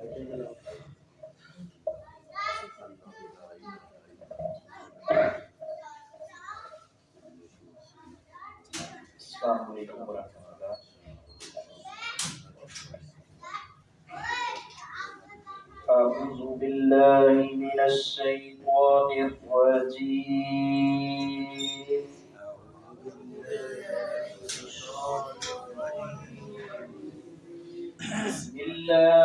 السلام علیکم ورحمۃ اللہ أعوذ بالله من الشيطان الرجيم. بسم الله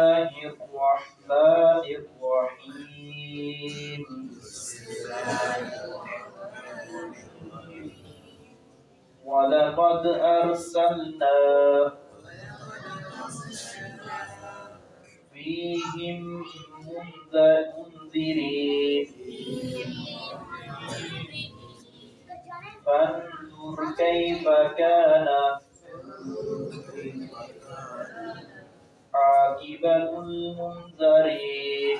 عاقبة المنذرين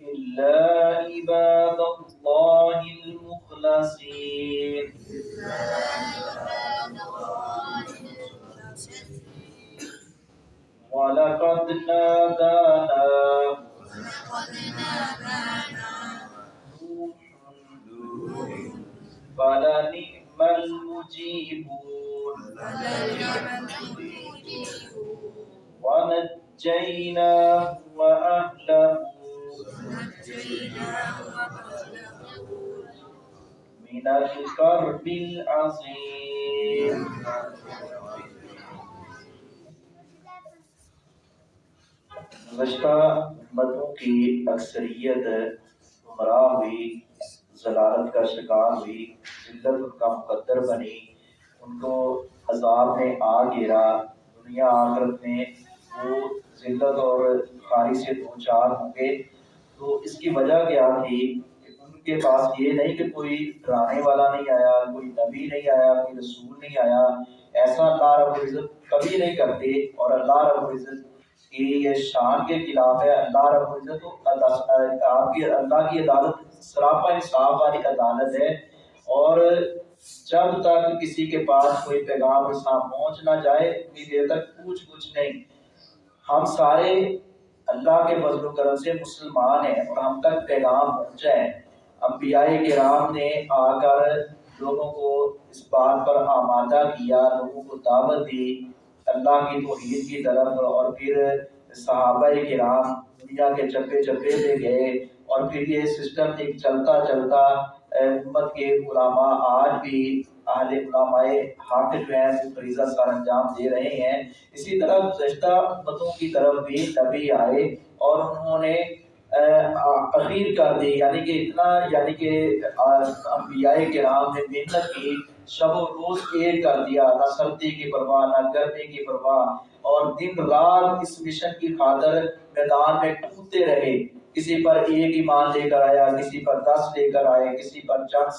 إلا عباد الله المخلصين ولقد نادى ونجيناه وأهله من الكرب العظيم گزشتہ امتوں کی اکثریت گمراہ ہوئی ضلالت کا شکار ہوئی ذلت ان کا مقدر بنی ان کو عذاب نے آ گھیرا دنیا آخرت میں وہ ذلت اور خاری سے دو چار ہوں گے۔ تو اس کی وجہ کیا تھی؟ کہ ان کے پاس یہ نہیں کہ کوئی ڈرانے والا نہیں آیا، کوئی نبی نہیں آیا، کوئی رسول نہیں آیا۔ ایسا اللہ رب العزت کبھی نہیں کرتے۔ اور اللہ رب العزت کی یہ شان کے خلاف ہے۔ اللہ رب العزت آپ کی اللہ کی عدالت سراپا انصاف والی عدالت ہے۔ اور جب تک کسی کے پاس کوئی پیغام رساں پہنچ نہ جائے، اتنی دیر تک پوچھ کچھ نہیں۔ ہم سارے اللہ کے فضل و کرم سے مسلمان ہیں اور ہم تک پیغام پہنچا ہے۔ انبیاء کرام نے آ کر لوگوں کو اس بات پر آمادہ کیا، لوگوں کو دعوت دی، اللہ کی توحید کی طرف اور پھر صحابہ کرام دنیا کے چپے چپے پہ گئے اور پھر یہ سسٹم ایک چلتا چلتا امت کے علماء آج بھی اہل علماء حق جو ہیں، وہ فریضہ سر انجام دے رہے ہیں۔ اسی طرح گزشتہ امتوں کی طرف بھی نبی آئے اور انہوں نے اخیر کر دی۔ یعنی کہ اتنا یعنی کہ انبیاء کرام نے محنت کی، شب و روز ایک کر دیا۔ نہ سردی کی پرواہ، نہ گرمی کی پرواہ۔ اور دن رات اس مشن کی خاطر میدان میں ٹوٹتے رہے۔ کسی پر ایک ایمان لے کر آیا، کسی پر دس لے کر آئے، کسی پر چند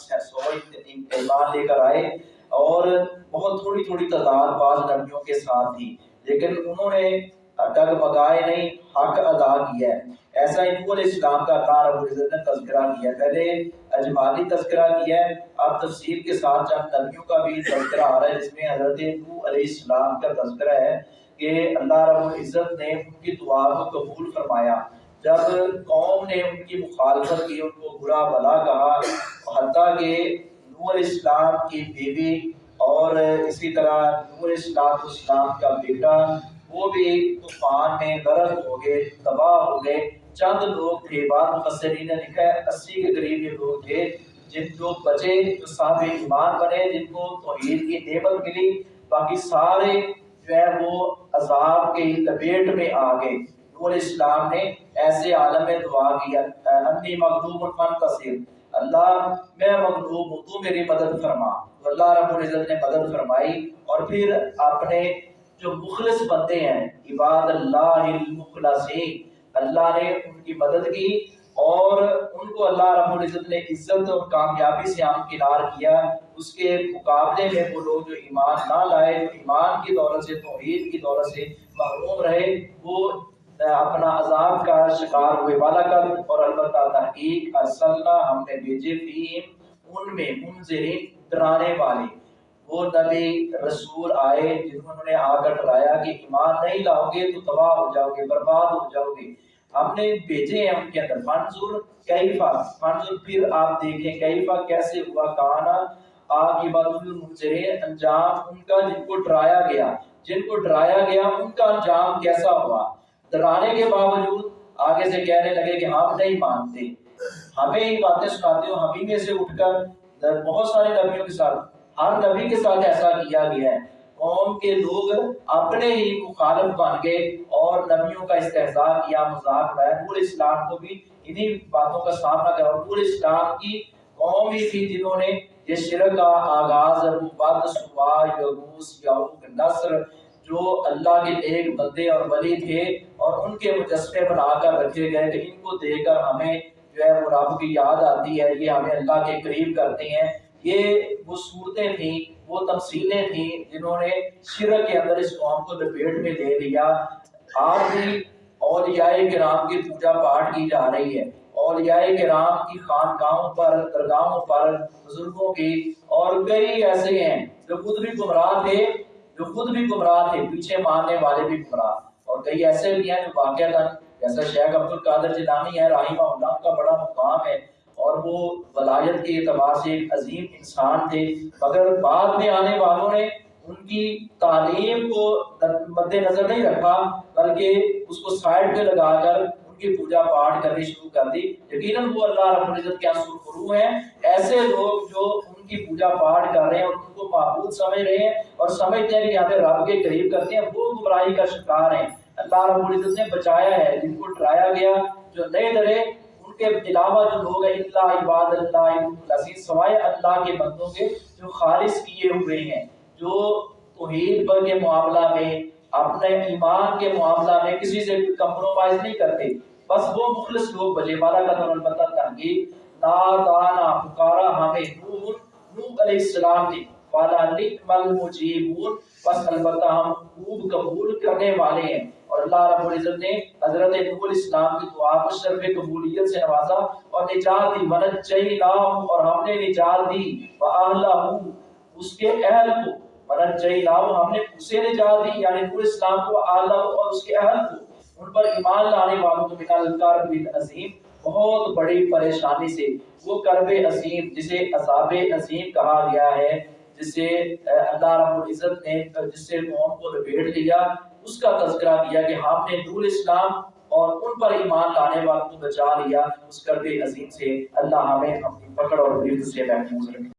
ایمان لے کر آئے اور بہت تھوڑی تھوڑی تعداد بعض نبیوں کے ساتھ تھی۔ لیکن انہوں نے ڈگ نہیں، حق ادا کیا ہے۔ ایسا انکو علیہ السلام کا اللہ رب العزت نے تذکرہ کیا۔ ہے پہلے اجمالی تذکرہ کیا ہے، اب تفسیر کے ساتھ چند نبیوں کا بھی تذکرہ آ رہا ہے، جس میں حضرت نوح علیہ السلام کا تذکرہ ہے کہ اللہ رب العزت نے ان کی دعا کو قبول فرمایا۔ جب قوم نے ان کی مخالفت کی، ان کو برا بلا کہا حتیٰ کہ نوح علیہ السلام کی بیوی اور اسی طرح نوح علیہ السلام اسلام کا بیٹا، وہ بھی طوفان میں غرق ہو گئے، تباہ ہو گئے۔ چند لوگ تھے، بعض مفسرین نے لکھا ہے، اسی کے قریب یہ لوگ تھے جن جو بچے جو صاحب ایمان بنے، جن کو توحید کی نعمت ملی۔ باقی سارے جو ہے وہ عذاب کے لپیٹ میں آ گئے۔ نور اسلام نے ایسے عالم میں دعا کیا انی مغلوب منتصر اللہ میں مغلوب ہوں، تو میری مدد فرما۔ تو اللہ رب العزت نے مدد فرمائی اور پھر اپنے جو مخلص بندے ہیں، عباد اللہ المخلصین، اللہ نے ان کی مدد کی اور ان کو اللہ رب العزت نے عزت اور کامیابی سے کنار کیا۔ اس کے مقابلے میں وہ لوگ جو ایمان نہ لائے ایمان کی دولت سے، توحید کی دولت سے محروم رہے، وہ اپنا عذاب کا شکار ہوئے والا کر اور البتہ تحقیق ارسلنا، ہم نے بھیجے فیم ان میں منذرین ڈرانے والے۔ وہ نبی رسول آئے جنہوں نے آ کر ڈرایا کہ ایمان نہیں لاؤ گے تو تباہ ہو جاؤ گے، برباد ہو جاؤ گے۔ ہم نے بھیجے ہیں ان کے اندر۔ منظور کیفا، منظور پھر آپ دیکھیں کیفا کیسے ہوا، کہانا۔ عاقبت المنذرین انجام ان کا جن کو ڈرایا گیا، جن کو ڈرایا گیا ان کا انجام کیسا ہوا؟ ڈرانے کے باوجود آگے سے کہنے لگے کہ ہم نہیں مانتے۔ ہمیں یہ باتیں سناتے ہو، ہمیں میں سے اٹھ کر بہت سارے نبیوں کے ساتھ، ہر نبی کے ساتھ ایسا کیا گیا ہے۔ قوم کے لوگ اپنے ہی مخالف بن گئے اور نبیوں کا استحضاء کیا، مذاق اڑایا۔ پورے اسلام کو بھی انہی باتوں کا سامنا کرا پورے اسلام کی قوم ہی تھی جنہوں نے یہ شرک کا آغاز بد سوا یغوس یعوق نصر جو اللہ کے ایک بندے اور ولی تھے اور ان کے مجسمے بنا کر رکھے گئے کہ ان کو دیکھ کر ہمیں جو ہے وہ رب کی یاد آتی ہے، یہ ہمیں اللہ کے قریب کرتے ہیں۔ یہ وہ صورتیں تھیں، وہ تمثیلیں تھیں جنہوں نے شرک کے اندر اس قوم کو لپیٹ میں لے لیا۔ آج بھی اولیاء کرام کی پوجا پاٹ کی جا رہی ہے۔ اولیاء کرام کی خانقاہوں پر، درگاہوں پر، بزرگوں کی اور کئی ایسے ہیں جو خود بھی گمراہ تھے۔ جو خود بھی گمراہ تھے، پیچھے ماننے والے بھی گمراہ اور کئی ایسے بھی ہیں جو واقعہ جیسا شیخ عبد القادر جیلانی ہے رحمہ اللہ کا بڑا مقام ہے۔ اور وہ ولایت کے اعتبار سے ایک عظیم انسان تھے۔ مگر بعد میں آنے والوں نے ان کی تعلیم کو مد نظر نہیں رکھا، بلکہ اس کو سائڈ پہ لگا کر ان کی پوجا پاٹ کرنی شروع کر دی۔ یقیناً وہ اللہ رب العزت کے ہاں سرخرو ہیں۔ ایسے لوگ جو ان کی پوجا پاٹ کر رہے ہیں، ان کو معبود سمجھ رہے ہیں اور سمجھتے ہیں کہ ہمیں رب کے قریب کرتے ہیں، وہ گمراہی کا شکار ہیں۔ اللہ رب العزت نے بچایا ہے، جن کو ڈرایا گیا، جو نئے ڈرے ان کے علاوہ جو لوگ ہیں اللہ عباد اللہ عزیز سوائے اللہ کے بندوں کے، جو خالص کیے ہوئے ہیں، جو توحید پر کے معاملہ میں، اپنے ایمان کے معاملہ میں کسی سے کمپرومائز نہیں کرتے۔ بس وہ مخلص لوگ بجے والا کا تو البتہ تنقید نادانا پکارا ہمیں نور نور علیہ السلام نے والا نکم المجیبون، بس البتہ ہم خوب قبول کرنے والے ہیں۔ اور اللہ رب العزت نے حضرت نور اسلام کی دعا کو شرف قبولیت سے نوازا اور نجات دی ونجیناہم اور ہم نے نجات دی۔ وآلہم اس کے اہل کو۔ ونجیناہم ہم نے اسے نجات دی یعنی نور اسلام کو آلہ اور اس کے اہل کو۔ ان پر ایمان لانے والوں کو من الکرب العظیم بہت بڑی پریشانی سے وہ کرب عظیم جسے عذاب عظیم کہا گیا ہے، جسے اللہ رب العزت نے، جس سے قوم کو لپیٹ لیا، اس کا تذکرہ کیا کہ ہم نے نور اسلام اور ان پر ایمان لانے والوں کو بچا لیا، اس کرب عظیم سے اللہ ہمیں اپنی پکڑ اور سے محفوظ رکھے۔